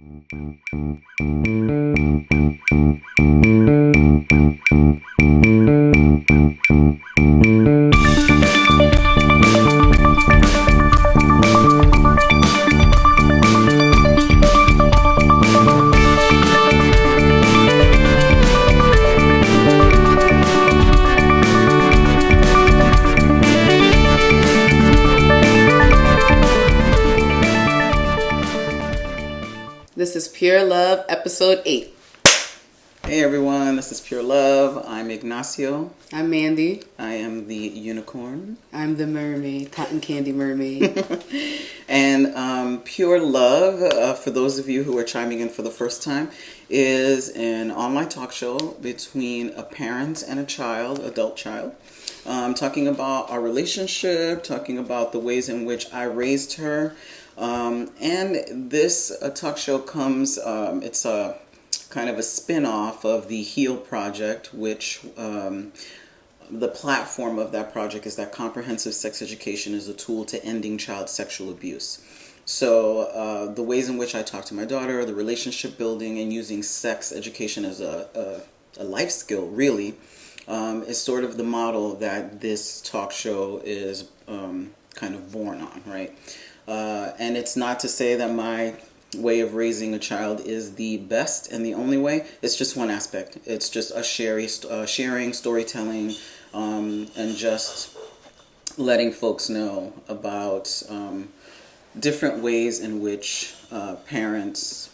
Thank you. Episode 8. Hey everyone, this is Pure Love. I'm Ignacio. I'm Mandy. I am the unicorn. I'm the mermaid, cotton candy mermaid. And um, Pure Love, uh, for those of you who are chiming in for the first time, is an online talk show between a parent and a child, adult child. Um, talking about our relationship, talking about the ways in which I raised her. Um, and this uh, talk show comes, um, it's a kind of a spin off of the HEAL project, which um, the platform of that project is that comprehensive sex education is a tool to ending child sexual abuse. So, uh, the ways in which I talk to my daughter, the relationship building, and using sex education as a, a, a life skill, really, um, is sort of the model that this talk show is um, kind of born on, right? Uh, and it's not to say that my way of raising a child is the best and the only way. It's just one aspect. It's just a sharing, uh, sharing storytelling, um, and just letting folks know about um, different ways in which uh, parents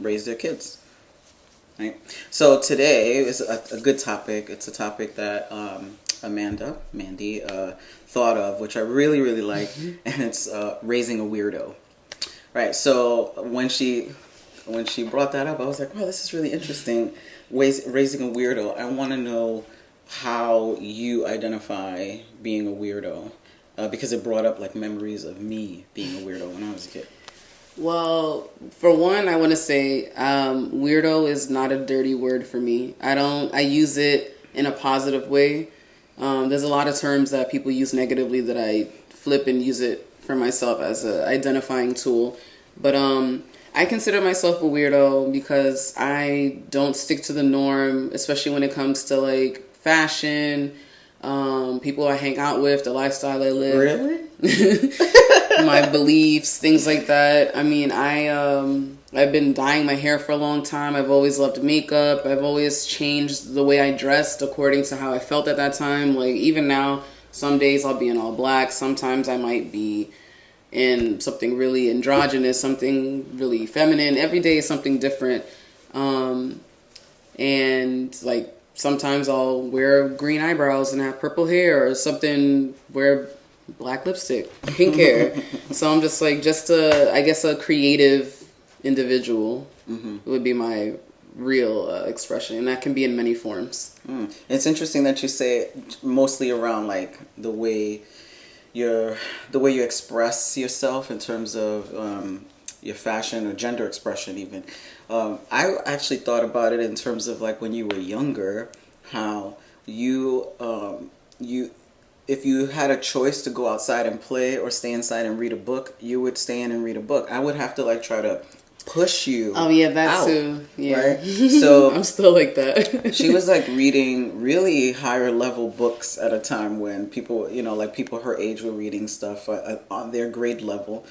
raise their kids. Right. So today is a, a good topic. It's a topic that um, Amanda, Mandy, uh, thought of, which I really, really like, and it's uh, raising a weirdo. Right. So when she when she brought that up, I was like, wow, this is really interesting. Ways, raising a weirdo. I want to know how you identify being a weirdo, uh, because it brought up like memories of me being a weirdo when I was a kid. well, for one, I want to say um, weirdo is not a dirty word for me. I don't, I use it in a positive way. Um, there's a lot of terms that people use negatively that I flip and use it for myself as a identifying tool. But um, I consider myself a weirdo because I don't stick to the norm, especially when it comes to like fashion, um, people I hang out with, the lifestyle I live, Really? my beliefs, things like that. I mean, I um, I've been dyeing my hair for a long time. I've always loved makeup. I've always changed the way I dressed according to how I felt at that time. Like even now, some days I'll be in all black. Sometimes I might be in something really androgynous, something really feminine. Every day is something different. Um, and like sometimes I'll wear green eyebrows and have purple hair or something wear black lipstick, pink hair. so I'm just like just a I guess a creative individual would be my real uh, expression and that can be in many forms. Mm. It's interesting that you say mostly around like the way your the way you express yourself in terms of um, your fashion or gender expression even. Um, I actually thought about it in terms of like when you were younger, how you um, you if you had a choice to go outside and play or stay inside and read a book, you would stay in and read a book. I would have to like try to push you. Oh yeah, that out, too. Yeah. Right? So I'm still like that. she was like reading really higher level books at a time when people, you know, like people her age were reading stuff uh, on their grade level.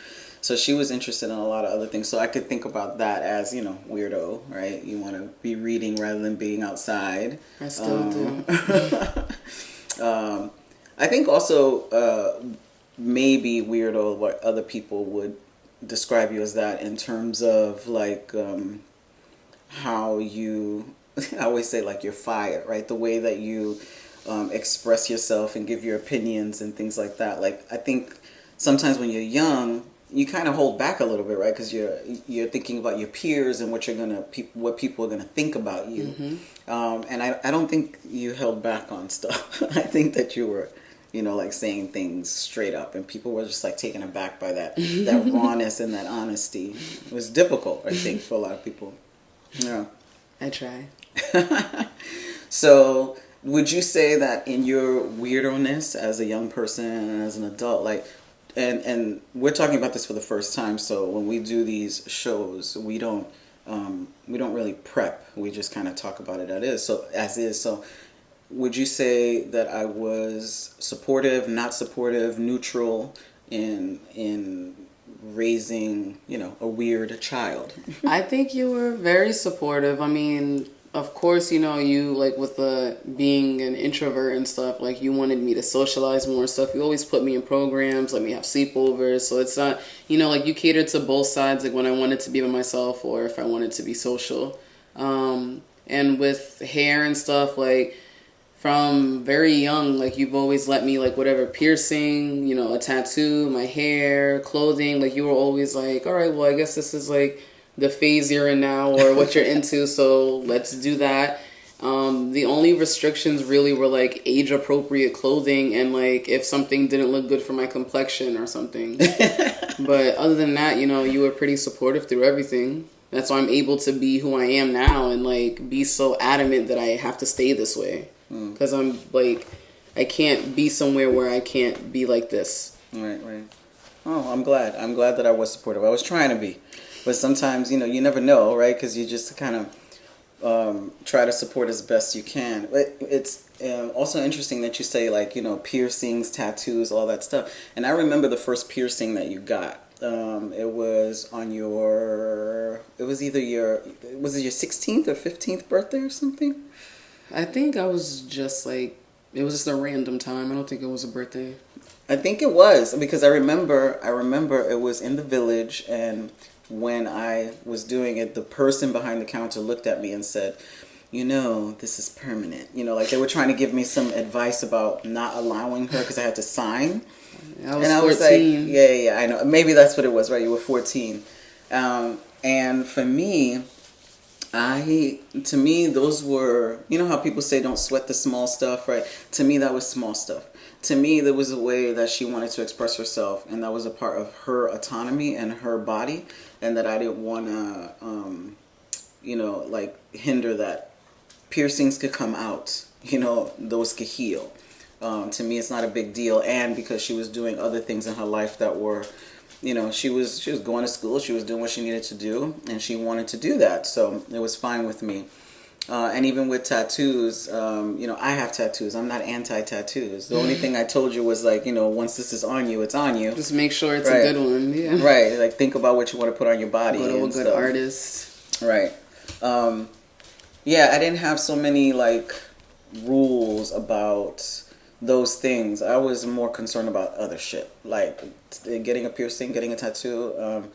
So she was interested in a lot of other things. So I could think about that as, you know, weirdo, right? You want to be reading rather than being outside. I still Um, do. um, I think also uh, maybe weirdo what other people would describe you as that in terms of like um, how you I always say like you're fired, right? The way that you um, express yourself and give your opinions and things like that. Like I think sometimes when you're young, you kind of hold back a little bit, right? Because you're you're thinking about your peers and what you're gonna pe- what people are gonna think about you. Um, and I I don't think you held back on stuff. I think that you were. You know, like saying things straight up, and people were just like taken aback by that that rawness and that honesty. It was difficult, I think, for a lot of people. Yeah. I try. So, would you say that in your weirdness as a young person and as an adult, like, and and we're talking about this for the first time. So when we do these shows, we don't um, we don't really prep. We just kind of talk about it as is. So as is. So would you say that I was supportive, not supportive, neutral in in raising, you know, a weird child? I think you were very supportive. I mean, of course, you know, you like with the being an introvert and stuff, like you wanted me to socialize more and stuff. You always put me in programs, let me have sleepovers. So it's not, you know, like you catered to both sides, like when I wanted to be by myself or if I wanted to be social. Um, and with hair and stuff, like from very young, like you've always let me like whatever piercing, you know, a tattoo, my hair, clothing, like you were always like, all right, well, I guess this is like the phase you're in now or what you're into, so let's do that. Um, the only restrictions really were like age appropriate clothing and like if something didn't look good for my complexion or something. but other than that, you know, you were pretty supportive through everything. That's why I'm able to be who I am now and like be so adamant that I have to stay this way. Because I'm like, I can't be somewhere where I can't be like this. Right, right. Oh, I'm glad. I'm glad that I was supportive. I was trying to be, but sometimes you know you never know, right? Because you just kind of um, try to support as best you can. But it's um, also interesting that you say like you know piercings, tattoos, all that stuff. And I remember the first piercing that you got. Um, it was on your. It was either your. Was it your 16th or 15th birthday or something? I think I was just like, it was just a random time. I don't think it was a birthday. I think it was because I remember I remember it was in the village and when I was doing it the person behind the counter looked at me and said, "You know, this is permanent." You know, like they were trying to give me some advice about not allowing her because I had to sign. I was and I 14. was like, "Yeah, yeah, I know. Maybe that's what it was, right? You were 14." Um, and for me, I to me those were you know how people say don't sweat the small stuff, right? To me that was small stuff. To me there was a way that she wanted to express herself and that was a part of her autonomy and her body and that I didn't want to um, you know like hinder that piercings could come out, you know, those could heal. Um, to me it's not a big deal and because she was doing other things in her life that were you know she was she was going to school she was doing what she needed to do and she wanted to do that so it was fine with me uh, and even with tattoos um, you know i have tattoos i'm not anti-tattoos the only thing i told you was like you know once this is on you it's on you Just make sure it's Right. a good one. Yeah. right like think about what you want to put on your body Go to a good stuff. artist. Right. Um, yeah, I didn't have so many like rules about those things. I was more concerned about other shit, like getting a piercing, getting a tattoo. Um,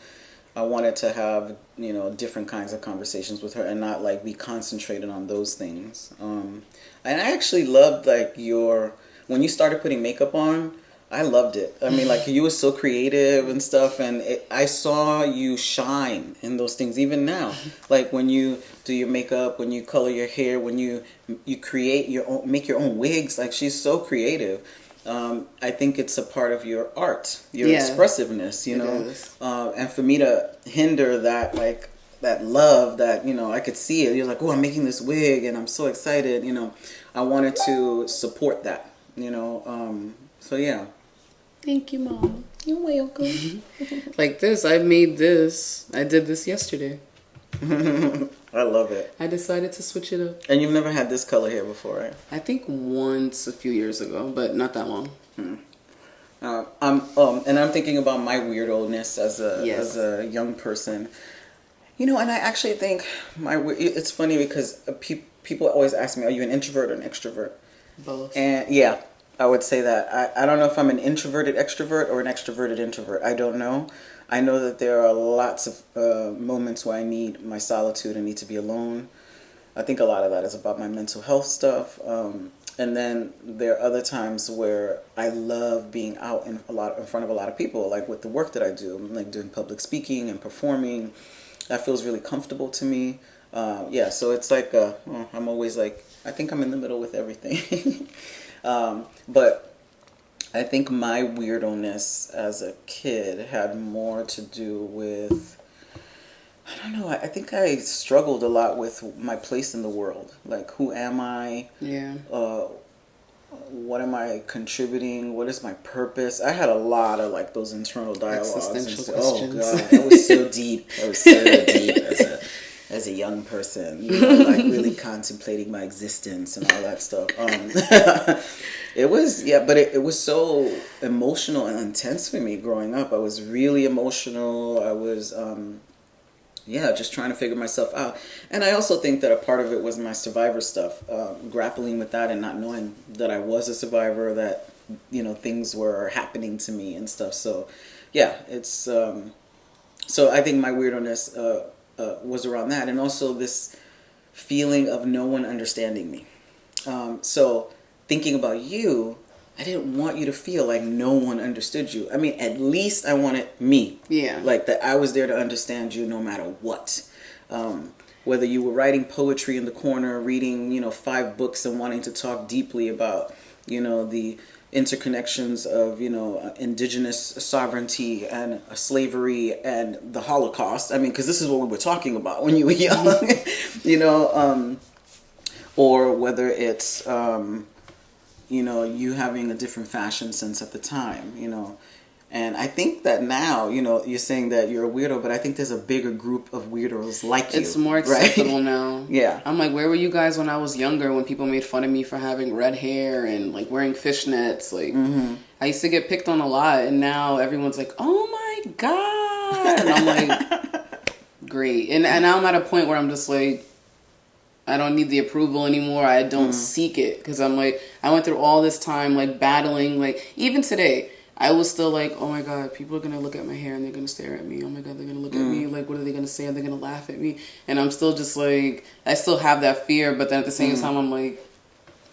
I wanted to have you know different kinds of conversations with her and not like be concentrated on those things. Um, and I actually loved like your when you started putting makeup on. I loved it. I mean, like you were so creative and stuff, and it, I saw you shine in those things even now. Like when you do your makeup, when you color your hair, when you you create your own, make your own wigs. Like she's so creative. Um, I think it's a part of your art, your Yeah. expressiveness. You know, uh, and for me to hinder that, like that love that you know, I could see it. You're like, oh, I'm making this wig, and I'm so excited. You know, I wanted to support that. You know, um, so yeah. Thank you, mom. You're welcome. Like this, I made this. I did this yesterday. I love it. I decided to switch it up. And you've never had this color here before, right? I think once a few years ago, but not that long. Uh, I'm um, and I'm thinking about my weirdness as a Yes. as a young person. You know, and I actually think my it's funny because uh, pe- people always ask me, "Are you an introvert or an extrovert?" Both. And yeah, I would say that. I, I don't know if I'm an introverted extrovert or an extroverted introvert. I don't know. I know that there are lots of uh, moments where I need my solitude. I need to be alone. I think a lot of that is about my mental health stuff. Um, and then there are other times where I love being out in a lot in front of a lot of people, like with the work that I do, like doing public speaking and performing. That feels really comfortable to me. Uh, yeah, so it's like uh, I'm always like I think I'm in the middle with everything. um, but I think my weirdness as a kid had more to do with I don't know. I I think I struggled a lot with my place in the world. Like, who am I? yeah. Uh, what am I contributing? What is my purpose? I had a lot of like those internal dialogues. Existential and so- questions. Oh god, I was so deep. I was so deep as a as a young person, you know, like really contemplating my existence and all that stuff. Um, it was yeah, but it, it was so emotional and intense for me growing up. I was really emotional. I was um, yeah, just trying to figure myself out. And I also think that a part of it was my survivor stuff, uh, grappling with that and not knowing that I was a survivor, that, you know, things were happening to me and stuff. So, yeah, it's, um, so I think my weirdness uh, uh, was around that. And also this feeling of no one understanding me. Um, so, thinking about you, I didn't want you to feel like no one understood you. I mean, at least I wanted me. Yeah. Like that I was there to understand you no matter what. Um, whether you were writing poetry in the corner, reading, you know, five books and wanting to talk deeply about, you know, the interconnections of, you know, indigenous sovereignty and slavery and the Holocaust. I mean, because this is what we were talking about when you were young, you know, um, or whether it's, um, you know, you having a different fashion sense at the time, you know. And I think that now, you know, you're saying that you're a weirdo, but I think there's a bigger group of weirdos like you. It's more right? acceptable now. Yeah. I'm like, where were you guys when I was younger when people made fun of me for having red hair and like wearing fishnets? Like, Mm-hmm. I used to get picked on a lot, and now everyone's like, oh my God. And I'm like, great. And, and now I'm at a point where I'm just like, I don't need the approval anymore. I don't seek it because I'm like, I went through all this time like battling. Like, even today, I was still like, oh my God, people are gonna look at my hair and they're gonna stare at me. Oh my God, they're gonna look at me. Like, what are they gonna say? Are they gonna laugh at me? And I'm still just like, I still have that fear, but then at the same time, I'm like,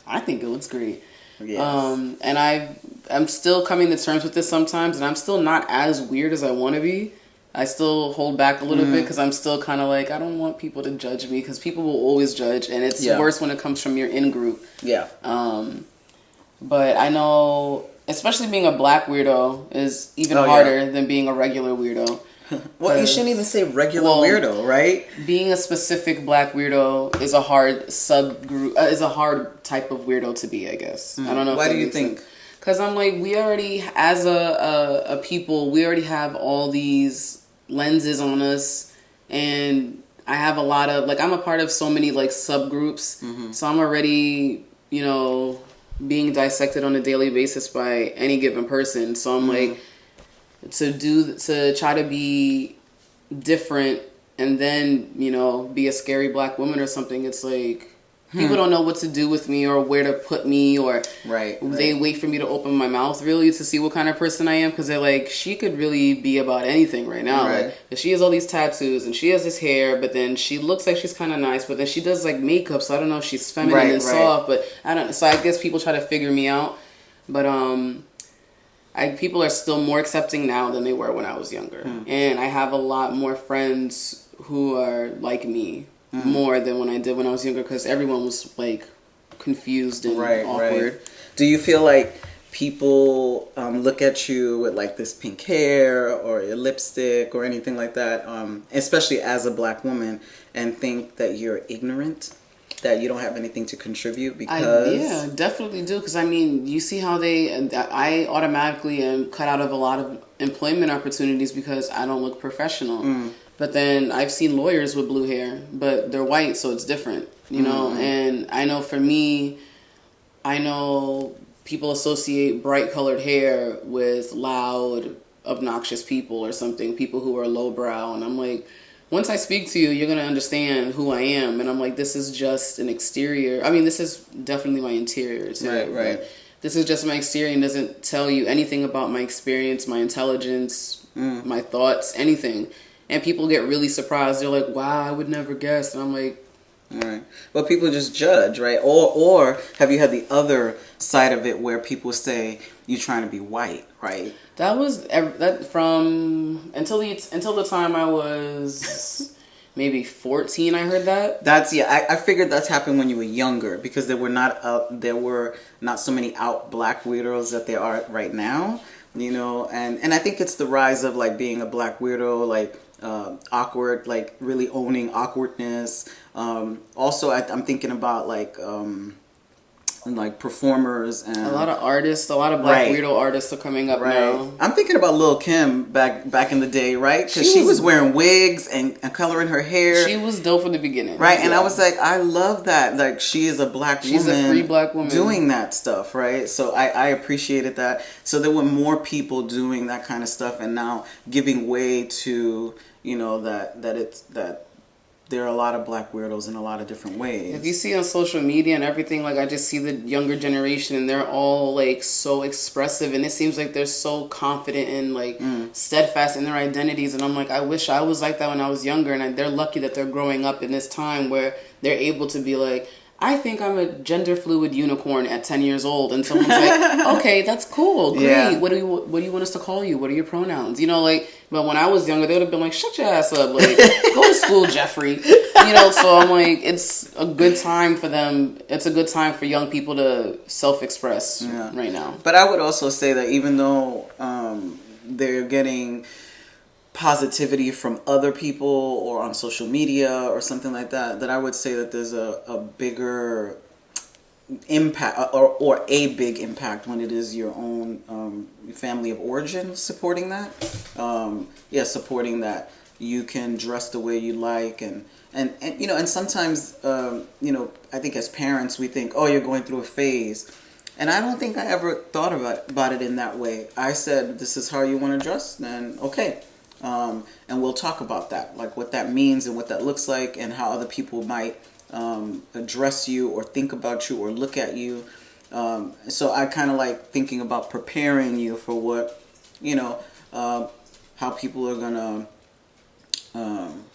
I think it looks great. Yes. Um, and I, I'm still coming to terms with this sometimes, and I'm still not as weird as I want to be. I still hold back a little bit because I'm still kind of like I don't want people to judge me because people will always judge, and it's Yeah. worse when it comes from your in group. yeah. Um, but I know, especially being a black weirdo is even Oh, yeah. harder than being a regular weirdo. Well, you shouldn't even say regular Well- weirdo, right? Being a specific black weirdo is a hard subgroup, uh, is a hard type of weirdo to be. I guess I don't know. Mm. Why do you think? Because I'm like, we already, as a, a a people, we already have all these lenses on us, and I have a lot of like, I'm a part of so many like subgroups, Mm-hmm. so I'm already, you know, being dissected on a daily basis by any given person. So I'm mm-hmm. like, to do to try to be different and then you know be a scary black woman or something it's like people don't know what to do with me or where to put me or Right, they wait for me to open my mouth really to see what kind of person i am because they're like she could really be about anything right now Right. like she has all these tattoos and she has this hair but then she looks like she's kind of nice but then she does like makeup so i don't know if she's feminine Right, and right. soft but i don't so i guess people try to figure me out but um I, people are still more accepting now than they were when I was younger. Hmm. And I have a lot more friends who are like me Hmm. more than when I did when I was younger because everyone was like confused and Right, awkward. right. Do you feel like people um, look at you with like this pink hair or your lipstick or anything like that, um, especially as a black woman, and think that you're ignorant, that you don't have anything to contribute I, because yeah, definitely do because I mean, you see how they. I automatically am cut out of a lot of employment opportunities because I don't look professional. Mm. But then I've seen lawyers with blue hair, but they're white, so it's different, you know. Mm-hmm. And I know for me, I know people associate bright colored hair with loud, obnoxious people or something. People who are lowbrow, and I'm like. Once I speak to you, you're gonna understand who I am, and I'm like, this is just an exterior. I mean, this is definitely my interior too. Right, right. This is just my exterior and doesn't tell you anything about my experience, my intelligence, Mm. my thoughts, anything. And people get really surprised. They're like, "Wow, I would never guess." And I'm like, Right. Well, people just judge, right? Or or have you had the other side of it where people say you're trying to be white, right? That was that from until the until the time I was maybe fourteen. I heard that. That's yeah. I, I figured that's happened when you were younger because there were not uh, there were not so many out black weirdos that there are right now. You know, and and I think it's the rise of like being a black weirdo, like uh, awkward, like really owning awkwardness. Um, also, I, I'm thinking about like. Um, like performers and a lot of artists, a lot of black Right. weirdo artists are coming up Right. now. I'm thinking about Lil Kim back back in the day, right? Because she, She was, wearing wigs and, and coloring her hair. She was dope from the beginning, Right, and I was like, I love that. Like, she is a black She's a free black woman. doing that stuff, right? So I, I appreciated that. So there were more people doing that kind of stuff, and now giving way to you know that that it's that there are a lot of black weirdos in a lot of different ways. If you see on social media and everything, like I just see the younger generation and they're all like so expressive and it seems like they're so confident and like Mm. steadfast in their identities. And I'm like, I wish I was like that when I was younger. And I, they're lucky that they're growing up in this time where they're able to be like, I think I'm a gender fluid unicorn at 10 years old. And someone's like, okay, that's cool. Great. Yeah. What do you, what do you want us to call you? What are your pronouns? You know, like, but when I was younger, they would have been like, shut your ass up. Like, go to school, Jeffrey. You know, so I'm like, it's a good time for them. It's a good time for young people to self express Yeah. right now. But I would also say that even though um, they're getting positivity from other people or on social media or something like that, that I would say that there's a, a bigger impact or, or a big impact when it is your own um, family of origin supporting that. Um, yeah, supporting that you can dress the way you like and and, and you know and sometimes um, you know I think as parents we think oh you're going through a phase and I don't think I ever thought about about it in that way. I said this is how you want to dress then okay um, and we'll talk about that, like what that means and what that looks like, and how other people might um, address you or think about you or look at you. Um, so I kind of like thinking about preparing you for what, you know, uh, how people are gonna, um,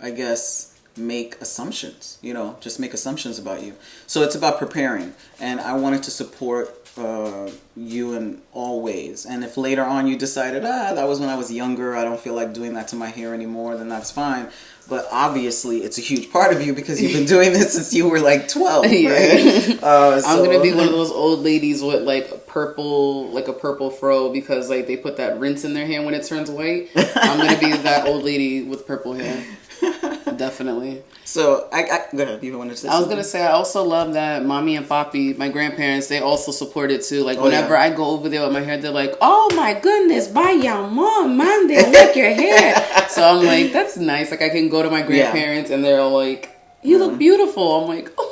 I guess, make assumptions. You know, just make assumptions about you. So it's about preparing, and I wanted to support uh, you in all ways. And if later on you decided, ah, that was when I was younger, I don't feel like doing that to my hair anymore, then that's fine. But obviously, it's a huge part of you because you've been doing this since you were like 12, right? Yeah. Uh, I'm gonna be one of those old ladies with like purple, like a purple fro because like they put that rinse in their hair when it turns white. I'm gonna be that old lady with purple hair. Definitely. So, I, I go ahead. You wanted to say I was something? gonna say I also love that mommy and papi, my grandparents, they also support it too. Like Oh, whenever yeah. I go over there with my hair, they're like, "Oh my goodness, buy your mom, mom, they like your hair." so I'm like, that's nice. Like I can go to my grandparents and they're like, "You look mm-hmm. beautiful." I'm like, "Oh,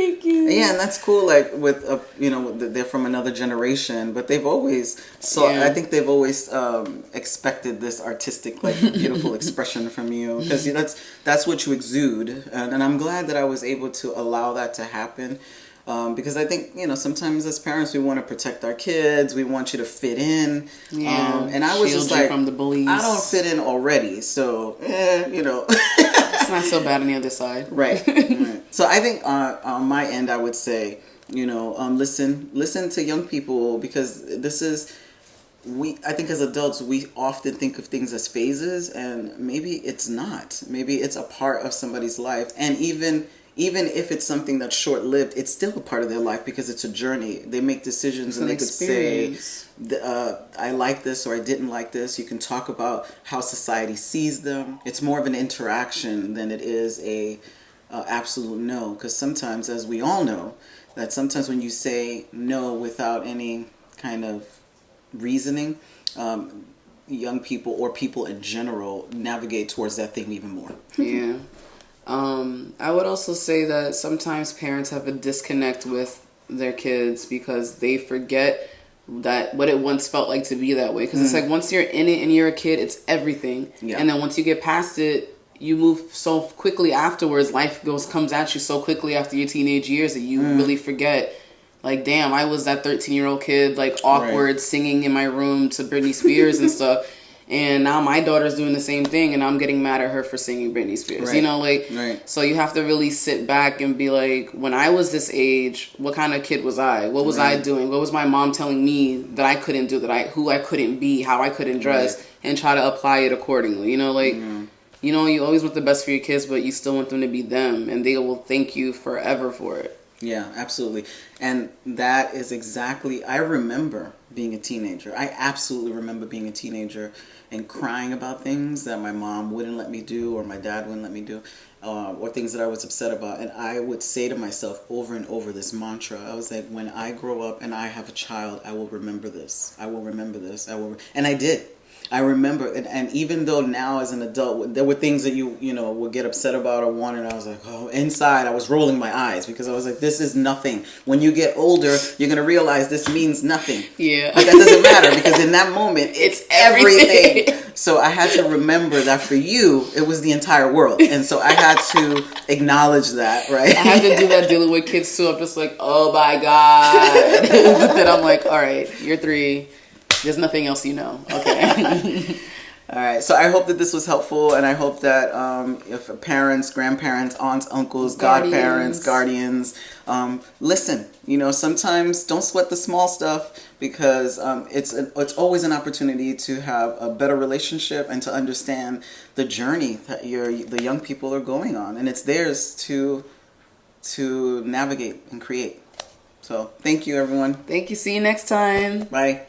thank you." Yeah, and that's cool. Like with uh, you know they're from another generation, but they've always so Yeah. I think they've always um, expected this artistic, like beautiful expression from you because that's that's what you exude, and, and I'm glad that I was able to allow that to happen. Um, because I think you know sometimes as parents we want to protect our kids, we want you to fit in, Yeah, um, and I was just like, from the bullies. I don't fit in already, so eh, you know. It's not so bad on the other side. Right. right. So I think uh, on my end, I would say, you know, um, listen, listen to young people because this is we. I think as adults, we often think of things as phases, and maybe it's not. Maybe it's a part of somebody's life, and even even if it's something that's short lived, it's still a part of their life because it's a journey. They make decisions, and an they could say uh, I like this or I didn't like this. You can talk about how society sees them. It's more of an interaction than it is a uh, absolute no. Because sometimes, as we all know, that sometimes when you say no without any kind of reasoning, um, young people or people in general navigate towards that thing even more. yeah. Um, I would also say that sometimes parents have a disconnect with their kids because they forget that what it once felt like to be that way. Because it's like once you're in it and you're a kid, it's everything. Yeah. And then once you get past it, you move so quickly afterwards. Life goes comes at you so quickly after your teenage years that you really forget. Like, damn, I was that 13 year old kid, like awkward, singing in my room to Britney Spears and stuff. And now my daughter's doing the same thing, and I'm getting mad at her for singing Britney Spears. Right. You know, like, Right. so you have to really sit back and be like, when I was this age, what kind of kid was I? What was I doing? What was my mom telling me that I couldn't do? That I who I couldn't be? How I couldn't dress? Right. And try to apply it accordingly. You know, like, mm-hmm. you know, you always want the best for your kids, but you still want them to be them, and they will thank you forever for it. Yeah, absolutely. And that is exactly, I remember being a teenager. I absolutely remember being a teenager and crying about things that my mom wouldn't let me do or my dad wouldn't let me do. Uh, or things that I was upset about. And I would say to myself over and over this mantra. I was like, when I grow up and I have a child, I will remember this. I will remember this. I will. And I did. I remember, and, and even though now as an adult, there were things that you you know would get upset about or want, and I was like, oh, inside I was rolling my eyes because I was like, this is nothing. When you get older, you're gonna realize this means nothing. Yeah, but that doesn't matter because in that moment, it's, it's everything. everything. So I had to remember that for you, it was the entire world, and so I had to acknowledge that, right? I had to do that dealing with kids too. I'm just like, oh my god. but then I'm like, all right, you're three there's nothing else you know. Okay. All right. So I hope that this was helpful, and I hope that um, if parents, grandparents, aunts, uncles, guardians. godparents, guardians, um, listen. You know, sometimes don't sweat the small stuff because um, it's an, it's always an opportunity to have a better relationship and to understand the journey that your the young people are going on, and it's theirs to to navigate and create. So thank you, everyone. Thank you. See you next time. Bye.